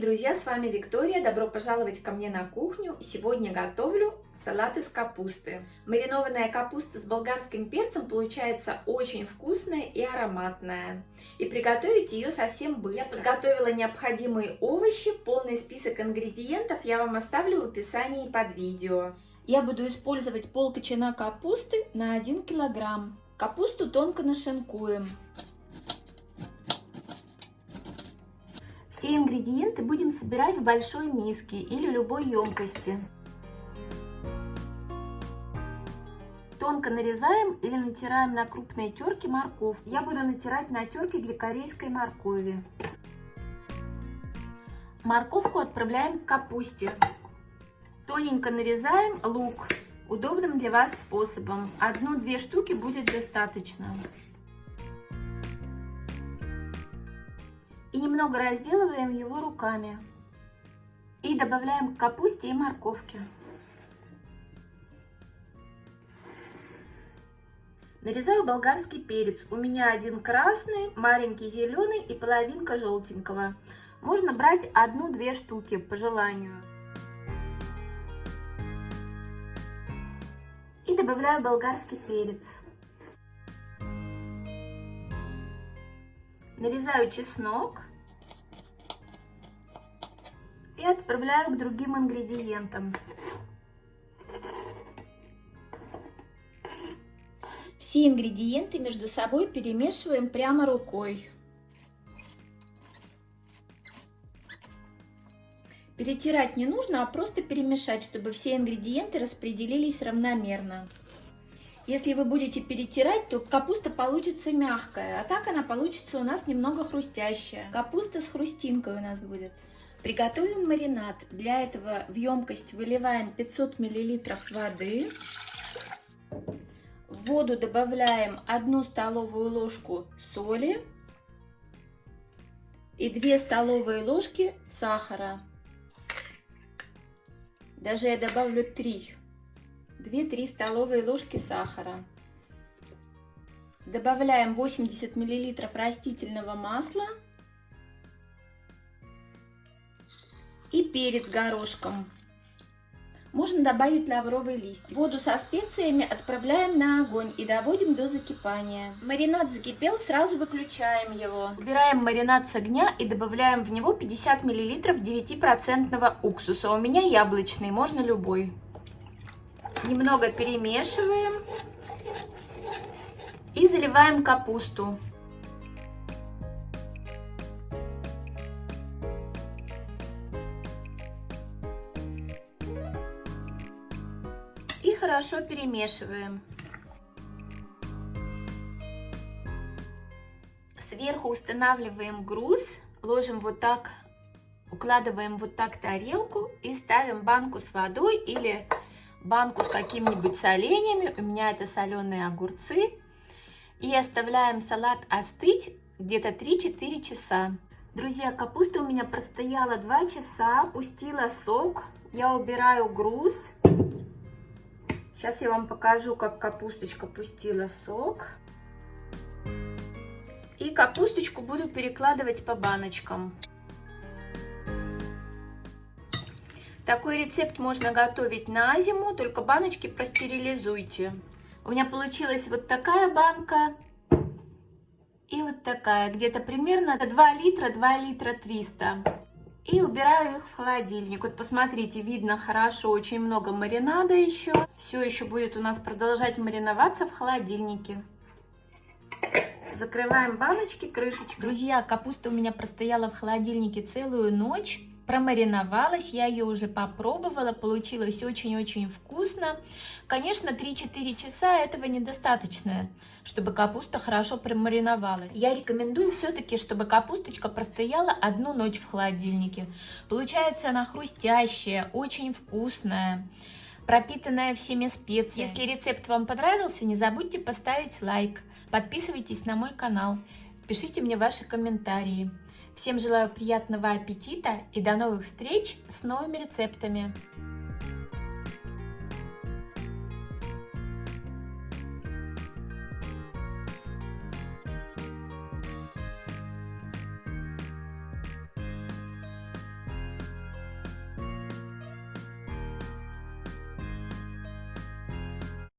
друзья, с вами Виктория. Добро пожаловать ко мне на кухню. Сегодня готовлю салат из капусты. Маринованная капуста с болгарским перцем получается очень вкусная и ароматная. И приготовить ее совсем быстро. Я подготовила необходимые овощи. Полный список ингредиентов я вам оставлю в описании под видео. Я буду использовать пол кочана капусты на 1 килограмм. Капусту тонко нашинкуем. Все ингредиенты будем собирать в большой миске или любой емкости. Тонко нарезаем или натираем на крупные терки морковь. Я буду натирать на терке для корейской моркови. Морковку отправляем к капусте. Тоненько нарезаем лук удобным для вас способом. Одну-две штуки будет достаточно. И немного разделываем его руками. И добавляем к капусте и морковке. Нарезаю болгарский перец. У меня один красный, маленький зеленый и половинка желтенького. Можно брать одну-две штуки по желанию. И добавляю болгарский перец. Нарезаю чеснок и отправляю к другим ингредиентам. Все ингредиенты между собой перемешиваем прямо рукой. Перетирать не нужно, а просто перемешать, чтобы все ингредиенты распределились равномерно. Если вы будете перетирать, то капуста получится мягкая, а так она получится у нас немного хрустящая. Капуста с хрустинкой у нас будет. Приготовим маринад. Для этого в емкость выливаем 500 мл воды. В воду добавляем 1 столовую ложку соли и 2 столовые ложки сахара. Даже я добавлю 3 2-3 столовые ложки сахара. Добавляем 80 мл растительного масла и перец горошком. Можно добавить лавровый лист. Воду со специями отправляем на огонь и доводим до закипания. Маринад закипел, сразу выключаем его. Убираем маринад с огня и добавляем в него 50 мл 9% уксуса. У меня яблочный, можно любой. Немного перемешиваем и заливаем капусту. И хорошо перемешиваем. Сверху устанавливаем груз, ложим вот так, укладываем вот так тарелку и ставим банку с водой или банку с какими-нибудь соленьями. У меня это соленые огурцы. И оставляем салат остыть где-то 3-4 часа. Друзья, капуста у меня простояла 2 часа, пустила сок. Я убираю груз. Сейчас я вам покажу, как капусточка пустила сок. И капусточку буду перекладывать по баночкам. Такой рецепт можно готовить на зиму, только баночки простерилизуйте. У меня получилась вот такая банка и вот такая, где-то примерно 2 литра, 2 литра 300. И убираю их в холодильник. Вот посмотрите, видно хорошо, очень много маринада еще. Все еще будет у нас продолжать мариноваться в холодильнике. Закрываем баночки крышечкой. Друзья, капуста у меня простояла в холодильнике целую ночь промариновалась, я ее уже попробовала, получилось очень-очень вкусно. Конечно, 3-4 часа этого недостаточно, чтобы капуста хорошо промариновалась. Я рекомендую все-таки, чтобы капусточка простояла одну ночь в холодильнике. Получается она хрустящая, очень вкусная пропитанная всеми специями. Если рецепт вам понравился, не забудьте поставить лайк, подписывайтесь на мой канал, пишите мне ваши комментарии. Всем желаю приятного аппетита и до новых встреч с новыми рецептами!